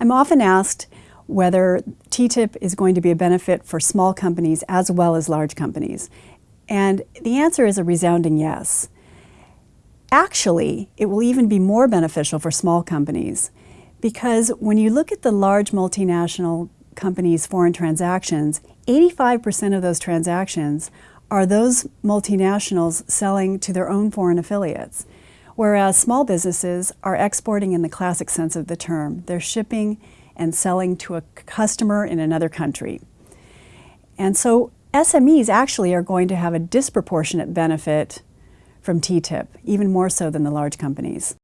I'm often asked whether TTIP is going to be a benefit for small companies as well as large companies. And the answer is a resounding yes. Actually, it will even be more beneficial for small companies because when you look at the large multinational companies' foreign transactions, 85% of those transactions are those multinationals selling to their own foreign affiliates, whereas small businesses are exporting in the classic sense of the term. They're shipping and selling to a customer in another country. And so SMEs actually are going to have a disproportionate benefit from TTIP, even more so than the large companies.